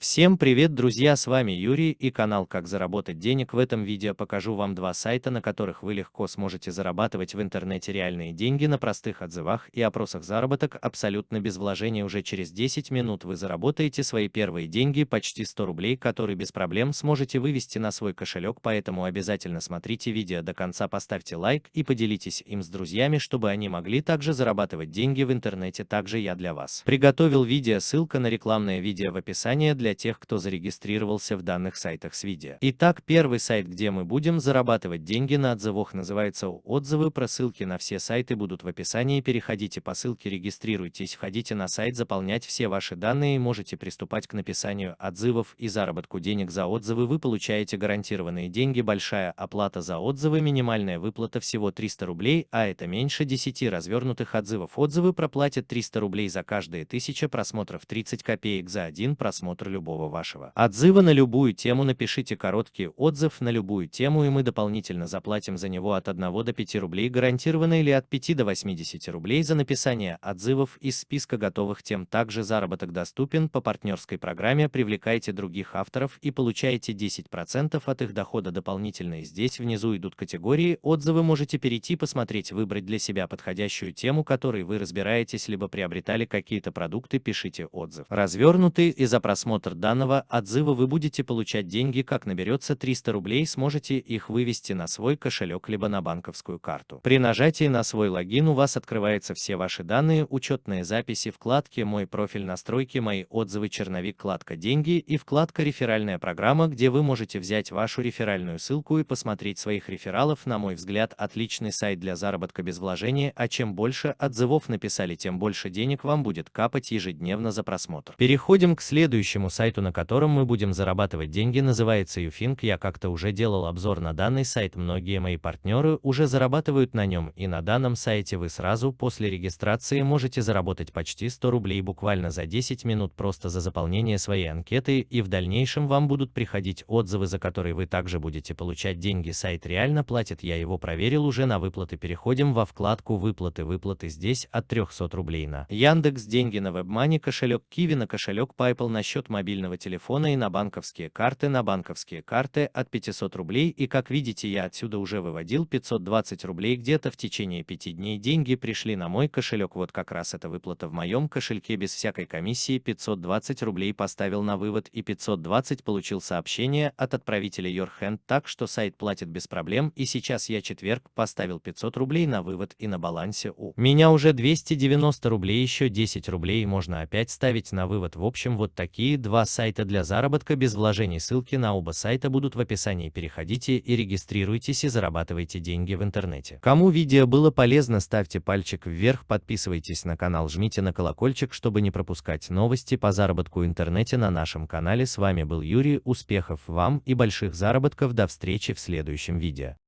Всем привет, друзья, с вами Юрий и канал Как заработать денег. В этом видео покажу вам два сайта, на которых вы легко сможете зарабатывать в интернете реальные деньги на простых отзывах и опросах заработок абсолютно без вложения. Уже через 10 минут вы заработаете свои первые деньги, почти 100 рублей, которые без проблем сможете вывести на свой кошелек, поэтому обязательно смотрите видео до конца, поставьте лайк и поделитесь им с друзьями, чтобы они могли также зарабатывать деньги в интернете. Также я для вас приготовил видео, ссылка на рекламное видео в описании для для тех, кто зарегистрировался в данных сайтах с видео. Итак, первый сайт, где мы будем зарабатывать деньги на отзывах, называется «Отзывы». Про ссылки на все сайты будут в описании. Переходите по ссылке, регистрируйтесь, входите на сайт, заполнять все ваши данные и можете приступать к написанию отзывов и заработку денег за отзывы. Вы получаете гарантированные деньги, большая оплата за отзывы, минимальная выплата всего 300 рублей, а это меньше 10 развернутых отзывов. Отзывы проплатят 300 рублей за каждые 1000 просмотров, 30 копеек за один просмотр любого вашего отзыва на любую тему напишите короткий отзыв на любую тему и мы дополнительно заплатим за него от 1 до 5 рублей гарантированно или от 5 до 80 рублей за написание отзывов из списка готовых тем. Также заработок доступен по партнерской программе, привлекайте других авторов и получаете 10% от их дохода дополнительно. Здесь внизу идут категории отзывы, можете перейти посмотреть, выбрать для себя подходящую тему, которой вы разбираетесь, либо приобретали какие-то продукты, пишите отзыв. Развернутый и за просмотр просмотр данного отзыва вы будете получать деньги, как наберется 300 рублей, сможете их вывести на свой кошелек либо на банковскую карту. При нажатии на свой логин у вас открываются все ваши данные, учетные записи, вкладки «Мой профиль настройки», «Мои отзывы», черновик, вкладка «Деньги» и вкладка «Реферальная программа», где вы можете взять вашу реферальную ссылку и посмотреть своих рефералов. На мой взгляд, отличный сайт для заработка без вложения, а чем больше отзывов написали, тем больше денег вам будет капать ежедневно за просмотр. Переходим к следующему сайту сайту, на котором мы будем зарабатывать деньги, называется Юфинк. Я как-то уже делал обзор на данный сайт, многие мои партнеры уже зарабатывают на нем, и на данном сайте вы сразу после регистрации можете заработать почти 100 рублей буквально за 10 минут просто за заполнение своей анкеты, и в дальнейшем вам будут приходить отзывы, за которые вы также будете получать деньги. Сайт реально платит, я его проверил уже на выплаты. Переходим во вкладку выплаты. Выплаты здесь от 300 рублей на Яндекс, деньги на WebMoney, кошелек Kiwi на кошелек PayPal на счет мобильного мобильного телефона и на банковские карты. На банковские карты от 500 рублей. И как видите я отсюда уже выводил 520 рублей. Где-то в течение 5 дней деньги пришли на мой кошелек. Вот как раз эта выплата в моем кошельке. Без всякой комиссии 520 рублей поставил на вывод. И 520 получил сообщение от отправителя Your так что сайт платит без проблем. И сейчас я четверг поставил 500 рублей на вывод и на балансе у меня уже 290 рублей. Еще 10 рублей можно опять ставить на вывод. В общем вот такие два два сайта для заработка без вложений. Ссылки на оба сайта будут в описании. Переходите и регистрируйтесь и зарабатывайте деньги в интернете. Кому видео было полезно, ставьте пальчик вверх, подписывайтесь на канал, жмите на колокольчик, чтобы не пропускать новости по заработку в интернете на нашем канале. С вами был Юрий, успехов вам и больших заработков. До встречи в следующем видео.